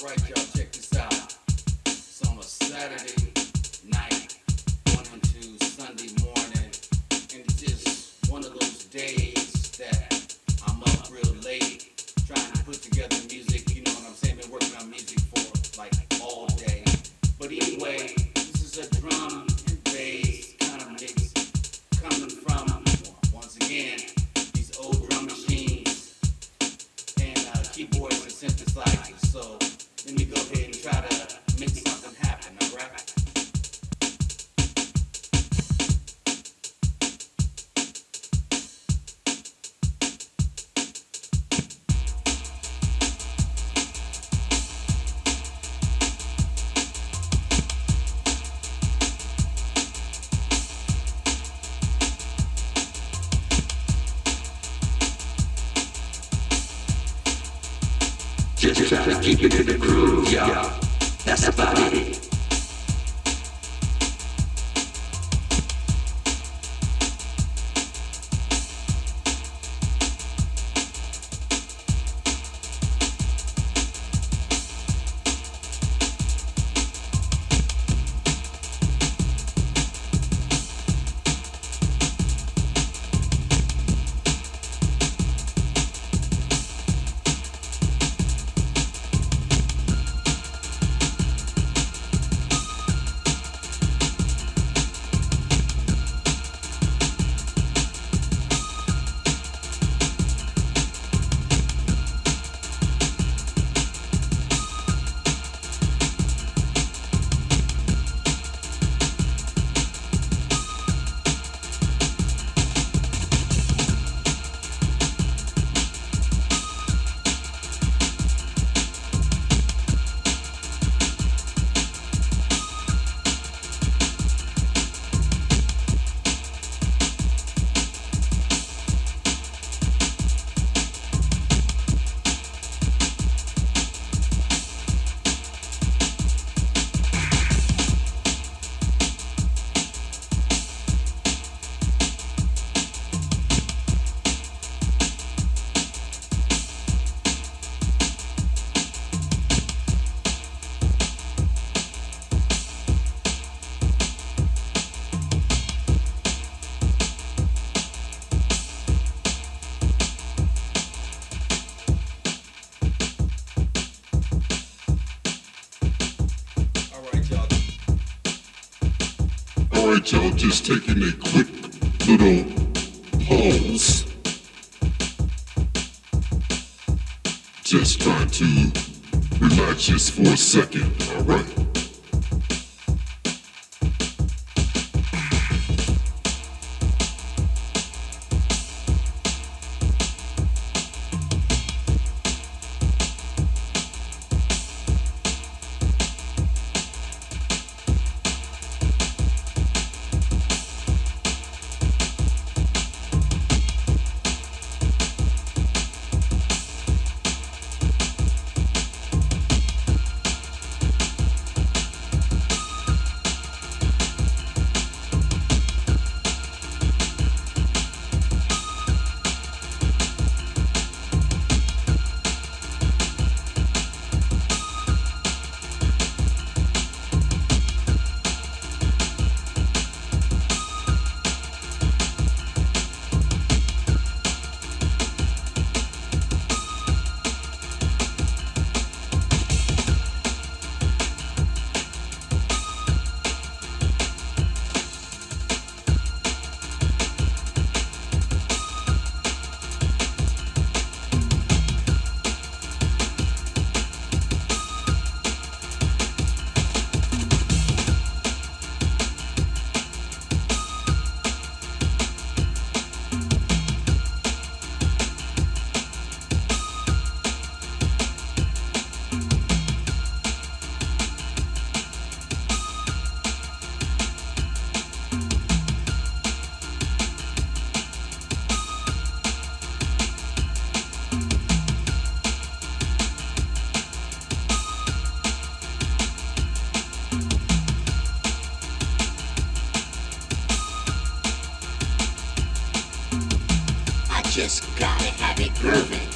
Alright, y'all, check this out. Saturday night, going into Sunday morning, and it's just one of those days Just to keep it in the groove, y'all. That's about it. Alright, y'all, just taking a quick little pause. Just trying to relax just for a second, alright? Just gotta have it grooving.